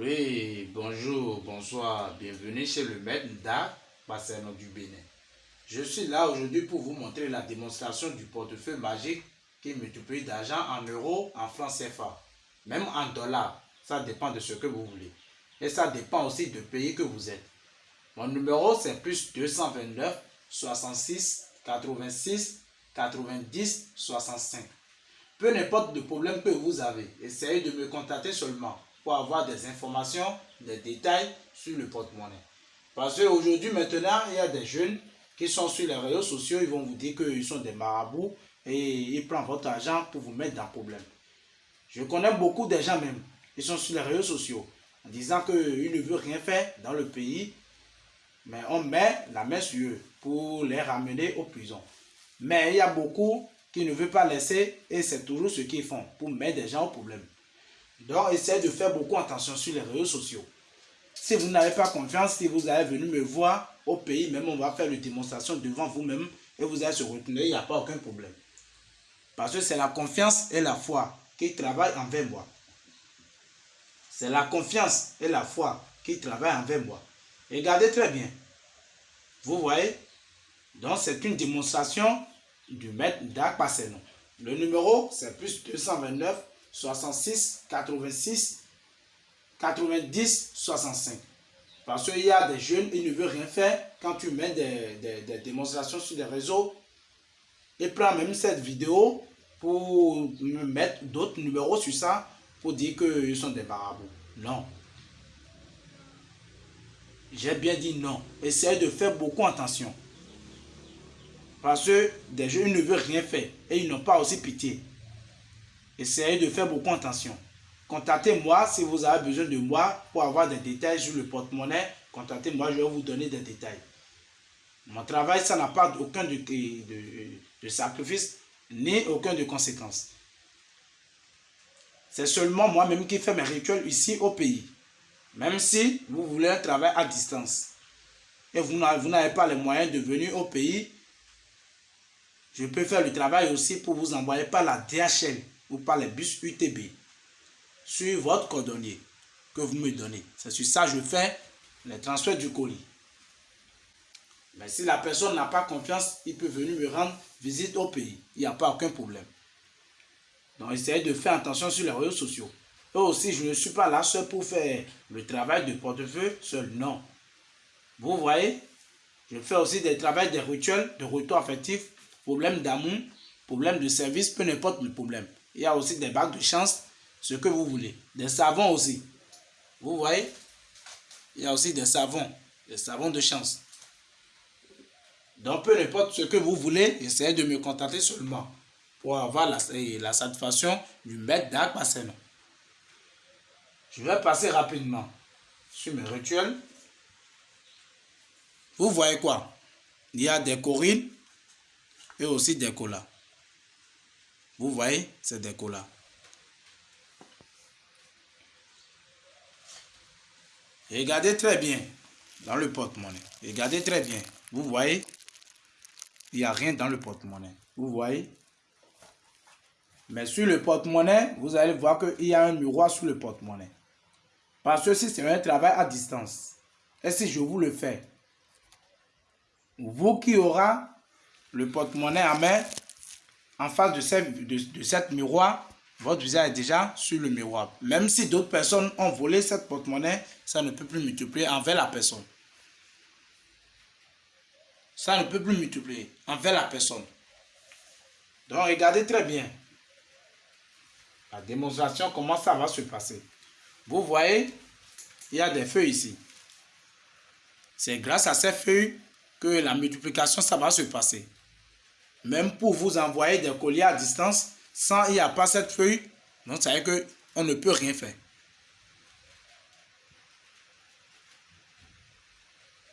Oui, bonjour, bonsoir, bienvenue chez le maître Nda Bassano du Bénin. Je suis là aujourd'hui pour vous montrer la démonstration du portefeuille magique qui multiplie d'argent en euros, en francs CFA, même en dollars. Ça dépend de ce que vous voulez. Et ça dépend aussi du pays que vous êtes. Mon numéro c'est plus 229 66 86 90 65. Peu importe le problème que vous avez, essayez de me contacter seulement avoir des informations, des détails sur le porte-monnaie. Parce qu'aujourd'hui, maintenant, il y a des jeunes qui sont sur les réseaux sociaux, ils vont vous dire qu'ils sont des marabouts et ils prennent votre argent pour vous mettre dans le problème. Je connais beaucoup de gens même, qui sont sur les réseaux sociaux, en disant qu'ils ne veulent rien faire dans le pays, mais on met la main sur eux pour les ramener aux prisons. Mais il y a beaucoup qui ne veulent pas laisser et c'est toujours ce qu'ils font pour mettre des gens au problème. Donc, essayez de faire beaucoup attention sur les réseaux sociaux. Si vous n'avez pas confiance, si vous allez venir me voir au pays, même on va faire une démonstration devant vous-même et vous allez se retenir, il n'y a pas aucun problème. Parce que c'est la confiance et la foi qui travaillent envers moi. C'est la confiance et la foi qui travaillent envers moi. Regardez très bien. Vous voyez? Donc c'est une démonstration du maître d'Akpaseno. Le numéro, c'est plus 229 66 86 90 65. Parce qu'il y a des jeunes, ils ne veulent rien faire. Quand tu mets des, démonstrations sur les réseaux, ils prennent même cette vidéo pour me mettre d'autres numéros sur ça pour dire qu'ils sont des marabouts. Non. J'ai bien dit non. Essayez de faire beaucoup attention. Parce que des jeunes ne veulent rien faire et ils n'ont pas aussi pitié. Essayez de faire beaucoup attention. Contactez-moi si vous avez besoin de moi pour avoir des détails sur le porte-monnaie. Contactez-moi, je vais vous donner des détails. Mon travail, ça n'a pas aucun de, de, sacrifice ni aucun de conséquences. C'est seulement moi-même qui fais mes rituels ici au pays. Même si vous voulez un travail à distance et vous n'avez pas les moyens de venir au pays, je peux faire le travail aussi pour vous envoyer par la DHL ou par les bus UTB sur votre cordonnier que vous me donnez. C'est sur ça que je fais les transferts du colis. Mais si la personne n'a pas confiance, il peut venir me rendre visite au pays. Il n'y a pas aucun problème. Donc, essayez de faire attention sur les réseaux sociaux. Et aussi, je ne suis pas là seul pour faire le travail de portefeuille seul. Non. Vous voyez, je fais aussi des travaux, des rituels de retour affectif problème d'amour, problème de service, peu importe le problème. Il y a aussi des bagues de chance, ce que vous voulez. Des savons aussi. Vous voyez? Il y a aussi des savons, des savons de chance. Donc, peu importe ce que vous voulez, essayez de me contacter seulement pour avoir la, la satisfaction du maître d'Akpaseno. Je vais passer rapidement sur mes rituels. Vous voyez quoi? Il y a des corines, et aussi des colas. Vous voyez, c'est des colas. Regardez très bien dans le porte-monnaie. Regardez très bien. Vous voyez, il n'y a rien dans le porte-monnaie. Vous voyez? Mais sur le porte-monnaie, vous allez voir qu'il y a un miroir sur le porte-monnaie. Parce que si c'est un travail à distance, et si je vous le fais, vous qui aura le porte-monnaie à main, en face de cette, miroir, votre visage est déjà sur le miroir. Même si d'autres personnes ont volé cette porte-monnaie, ça ne peut plus multiplier envers la personne. Ça ne peut plus multiplier envers la personne. Donc, regardez très bien la démonstration, comment ça va se passer. Vous voyez, il y a des feuilles ici. C'est grâce à ces feuilles que la multiplication, ça va se passer. Même pour vous envoyer des colliers à distance, sans il n'y a pas cette feuille, donc ça veut dire qu'on ne peut rien faire.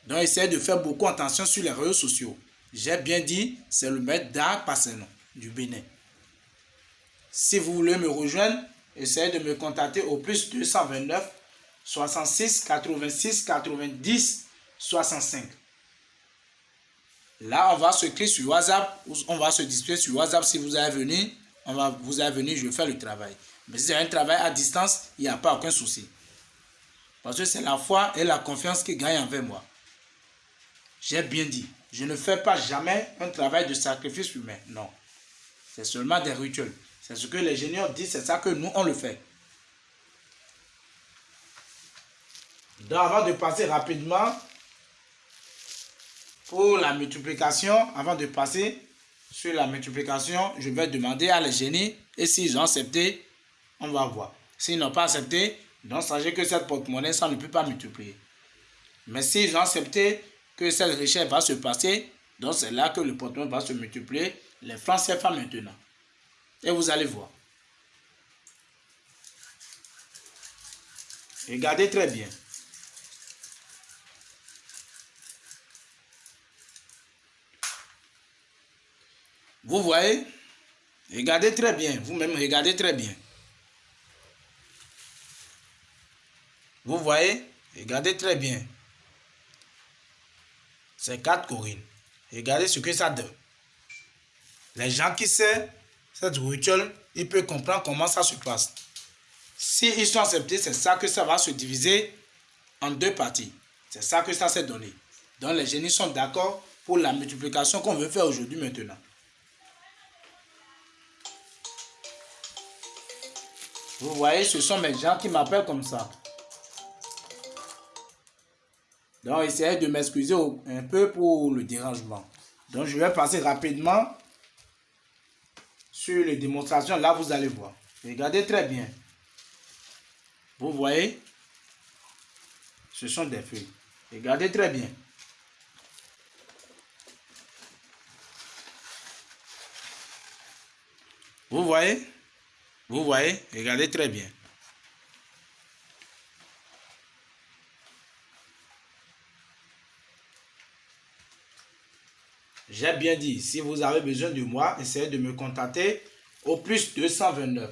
Donc, essayez de faire beaucoup attention sur les réseaux sociaux. J'ai bien dit, c'est le maître d'art Passenon du Bénin. Si vous voulez me rejoindre, essayez de me contacter au plus 229 66 86 90 65. Là, on va se créer sur WhatsApp, on va se disputer sur WhatsApp si vous allez venir. On va, vous allez venir, je vais faire le travail. Mais si c'est un travail à distance, il n'y a pas aucun souci. Parce que c'est la foi et la confiance qui gagnent envers moi. J'ai bien dit, je ne fais pas jamais un travail de sacrifice humain. Non. C'est seulement des rituels. C'est ce que les génieurs disent, c'est ça que nous, on le fait. Donc, avant de passer rapidement pour la multiplication, avant de passer sur la multiplication, je vais demander à les génies et s'ils ont accepté, on va voir. S'ils n'ont pas accepté, donc sachez que cette porte-monnaie, ça ne peut pas multiplier. Mais s'ils ont accepté que cette richesse va se passer, donc c'est là que le porte-monnaie va se multiplier. Les francs CFA maintenant. Et vous allez voir. Regardez très bien. Vous voyez? Regardez très bien. Vous-même, regardez très bien. Vous voyez? Regardez très bien. C'est 4 Corinne. Regardez ce que ça donne. Les gens qui savent cette rituel, ils peuvent comprendre comment ça se passe. Si ils sont acceptés, c'est ça que ça va se diviser en deux parties. C'est ça que ça s'est donné. Donc les génies sont d'accord pour la multiplication qu'on veut faire aujourd'hui maintenant. Vous voyez, ce sont mes gens qui m'appellent comme ça. Donc, essayez de m'excuser un peu pour le dérangement. Donc, je vais passer rapidement sur les démonstrations. Là, vous allez voir. Regardez très bien. Vous voyez? Ce sont des feuilles. Regardez très bien. Vous voyez? Vous voyez Regardez très bien. J'ai bien dit, si vous avez besoin de moi, essayez de me contacter au plus 229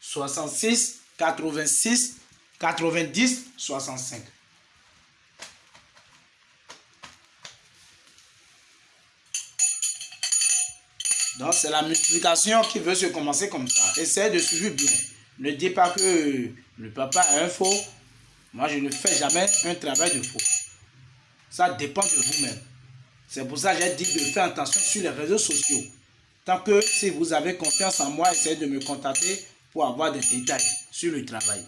66 86 90 65. Donc, c'est la multiplication qui veut se commencer comme ça. Essayez de suivre bien. Ne dites pas que le papa est un faux. Moi, je ne fais jamais un travail de faux. Ça dépend de vous-même. C'est pour ça que j'ai dit de faire attention sur les réseaux sociaux. Tant que si vous avez confiance en moi, essayez de me contacter pour avoir des détails sur le travail.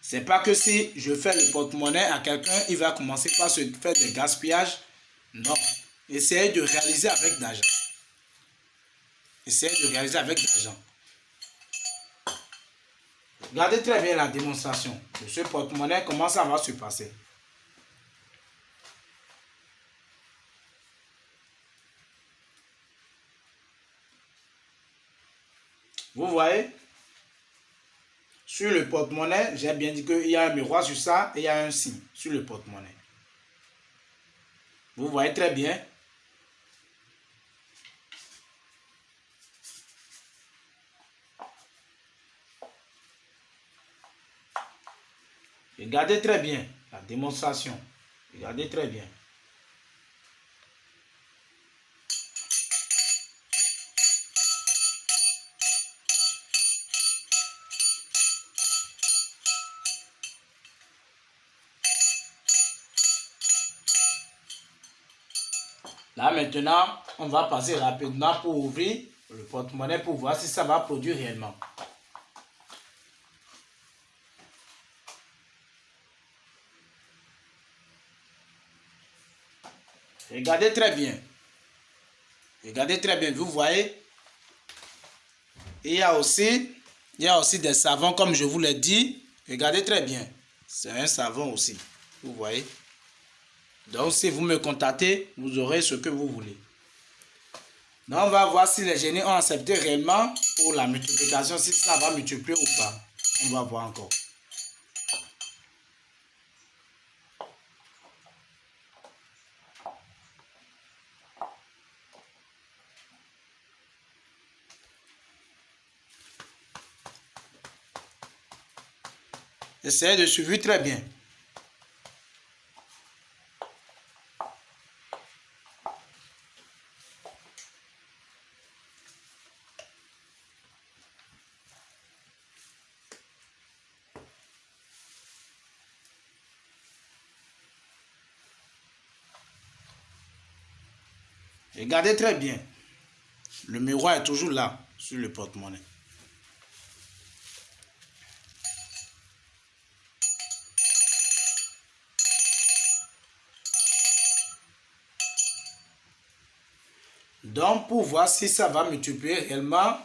C'est pas que si je fais le porte-monnaie à quelqu'un, il va commencer par se faire des gaspillages. Non. Essayez de réaliser avec l'argent. Essayez de réaliser avec l'argent. Regardez très bien la démonstration de ce porte-monnaie, comment ça va se passer? Vous voyez? Sur le porte-monnaie, j'ai bien dit qu'il y a un miroir sur ça et il y a un signe sur le porte-monnaie. Vous voyez très bien? Regardez très bien la démonstration. Regardez très bien. Là maintenant, on va passer rapidement pour ouvrir le porte-monnaie pour voir si ça va produire réellement. Regardez très bien. Regardez très bien, vous voyez? il y a aussi, il y a aussi des savons, comme je vous l'ai dit. Regardez très bien. C'est un savon aussi. Vous voyez? Donc, si vous me contactez, vous aurez ce que vous voulez. Donc, on va voir si les génies ont accepté réellement pour la multiplication, si ça va multiplier ou pas. On va voir encore. Essayez de suivre très bien. Regardez très bien. Le miroir est toujours là, sur le porte-monnaie. Donc, pour voir si ça va multiplier réellement,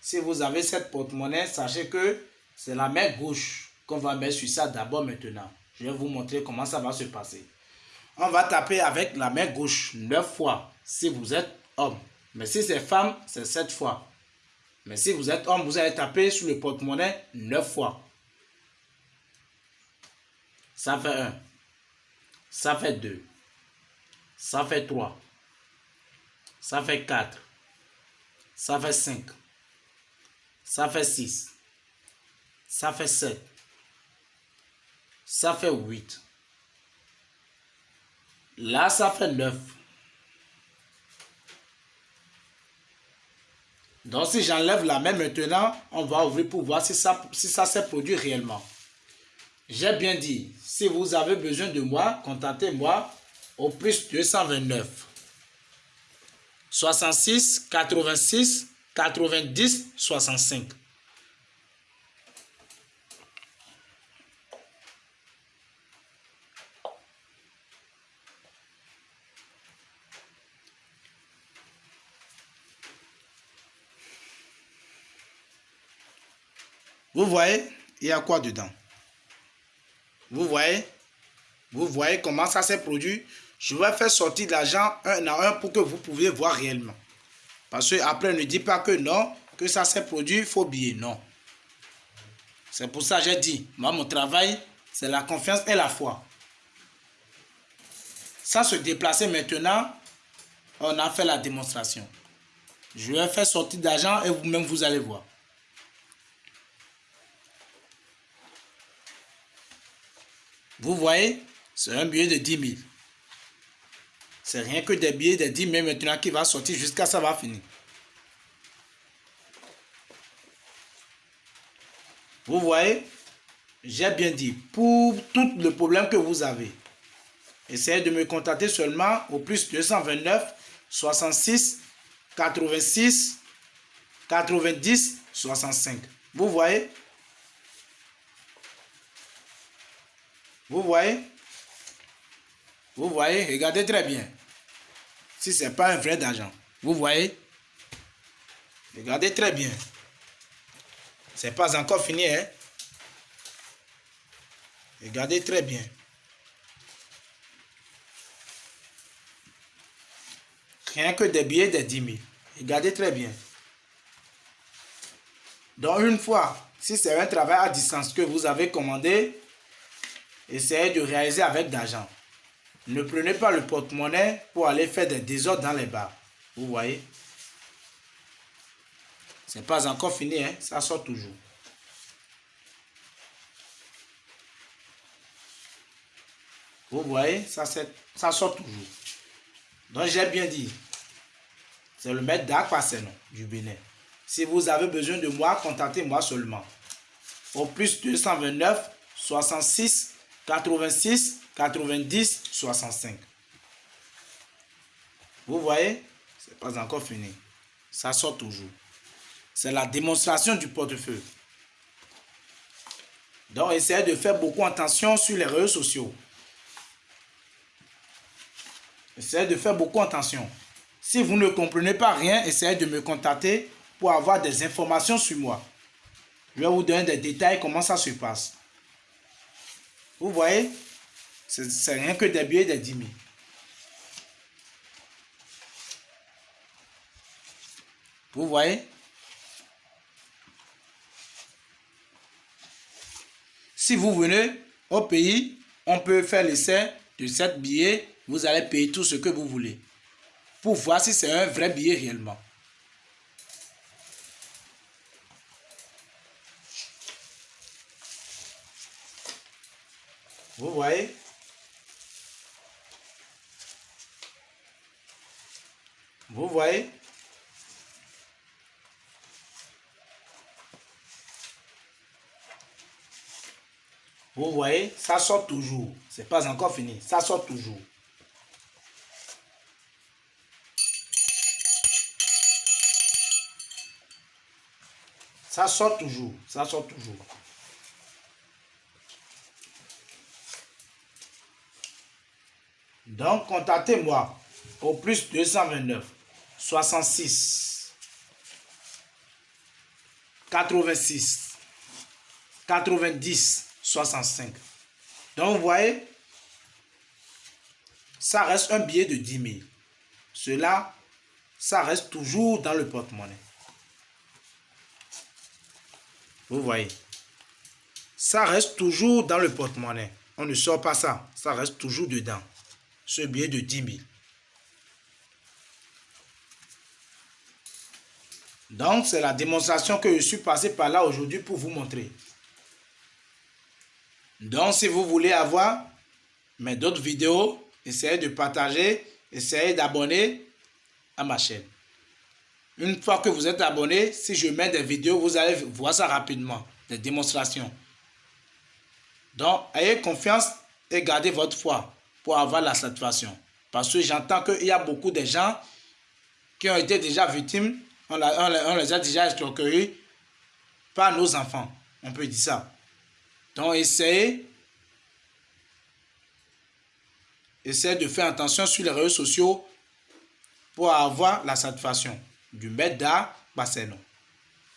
si vous avez cette porte-monnaie, sachez que c'est la main gauche qu'on va mettre sur ça d'abord maintenant. Je vais vous montrer comment ça va se passer. On va taper avec la main gauche 9 fois si vous êtes homme. Mais si c'est femme, c'est 7 fois. Mais si vous êtes homme, vous allez taper sur le porte-monnaie 9 fois. Ça fait 1. Ça fait 2. Ça fait 3. Ça fait 4. Ça fait 5. Ça fait 6. Ça fait 7. Ça fait 8. Là, ça fait 9. Donc, si j'enlève la main maintenant, on va ouvrir pour voir si ça, si s'est produit réellement. J'ai bien dit, si vous avez besoin de moi, contactez-moi au plus 229 66 86 90 65. Vous voyez, il y a quoi dedans? Vous voyez? Vous voyez comment ça s'est produit? Je vais faire sortir l'argent un à un pour que vous puissiez voir réellement. Parce que après, ne dit pas que non, que ça s'est produit, faut oublier. Non. C'est pour ça que j'ai dit, moi, mon travail, c'est la confiance et la foi. Sans se déplacer maintenant, on a fait la démonstration. Je vais faire sortir d'argent et vous-même, vous allez voir. Vous voyez, c'est un billet de 10 000. C'est rien que des billets de 10 000 maintenant qui va sortir jusqu'à ça va finir. Vous voyez, j'ai bien dit, pour tout le problème que vous avez, essayez de me contacter seulement au plus 229 66 86 90 65. Vous voyez? Vous voyez? Vous voyez? Regardez très bien. Si ce n'est pas un vrai d'argent. Vous voyez? Regardez très bien. Ce n'est pas encore fini. Hein? Regardez très bien. Rien que des billets de 10 000. Regardez très bien. Donc une fois, si c'est un travail à distance que vous avez commandé, essayez de réaliser avec d'argent. Ne prenez pas le porte-monnaie pour aller faire des désordres dans les bars. Vous voyez? C'est pas encore fini, hein? ça sort toujours. Vous voyez, ça, sort toujours. Donc j'ai bien dit, c'est le maître d'Akwasenon du Bénin. Si vous avez besoin de moi, contactez-moi seulement. Au plus 229 66 86, 90, 65. Vous voyez, ce n'est pas encore fini. Ça sort toujours. C'est la démonstration du portefeuille. Donc, essayez de faire beaucoup attention sur les réseaux sociaux. Essayez de faire beaucoup attention. Si vous ne comprenez pas rien, essayez de me contacter pour avoir des informations sur moi. Je vais vous donner des détails comment ça se passe. Vous voyez, c'est rien que des billets de 10 000. Vous voyez? Si vous venez au pays, on peut faire l'essai de 7 billets. Vous allez payer tout ce que vous voulez. Pour voir si c'est un vrai billet réellement. Vous voyez? Vous voyez? Vous voyez, ça sort toujours. C'est pas encore fini, ça sort toujours. Ça sort toujours, ça sort toujours. Donc, contactez-moi au plus 229 66 86 90 65. Donc, vous voyez, ça reste un billet de 10 000. Cela, ça reste toujours dans le porte-monnaie. Vous voyez. Ça reste toujours dans le porte-monnaie. On ne sort pas ça. Ça reste toujours dedans. Ce billet de 10 000. Donc, c'est la démonstration que je suis passé par là aujourd'hui pour vous montrer. Donc, si vous voulez avoir mes d'autres vidéos, essayez de partager, essayez d'abonner à ma chaîne. Une fois que vous êtes abonné, si je mets des vidéos, vous allez voir ça rapidement, des démonstrations. Donc, ayez confiance et gardez votre foi pour avoir la satisfaction. Parce que j'entends qu'il y a beaucoup de gens qui ont été déjà victimes, on, les a déjà escroqués par nos enfants. On peut dire ça. Donc, essayez Essayez de faire attention sur les réseaux sociaux pour avoir la satisfaction du maître d'art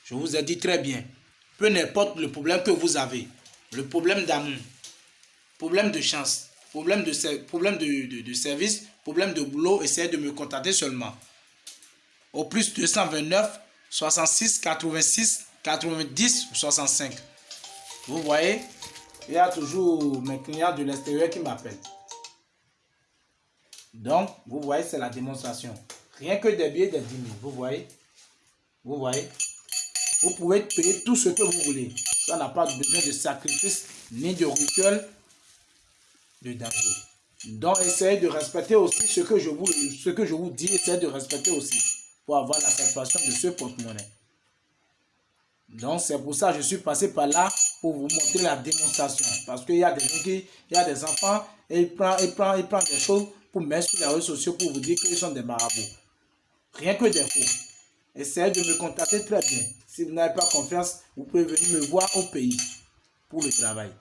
Je vous ai dit très bien, peu n'importe le problème que vous avez, le problème d'amour, problème de chance, problème de, problème de, de, service, problème de boulot, essayez de me contacter seulement. Au plus 229 66 86 90 65. Vous voyez, il y a toujours mes clients de l'extérieur qui m'appellent. Donc, vous voyez, c'est la démonstration. Rien que des billets de 10 000, vous voyez. Vous voyez. Vous pouvez payer tout ce que vous voulez. Ça n'a pas besoin de sacrifice ni de rituel de danger. Donc, essayez de respecter aussi ce que je vous, ce que je vous dis. Essayez de respecter aussi pour avoir la satisfaction de ce porte-monnaie. Donc, c'est pour ça que je suis passé par là pour vous montrer la démonstration. Parce qu'il y a des gens qui, il y a des enfants et ils prennent, ils prennent, ils prennent des choses pour mettre sur les réseaux sociaux pour vous dire qu'ils sont des marabouts. Rien que des faux. Essayez de me contacter très bien. Si vous n'avez pas confiance, vous pouvez venir me voir au pays pour le travail.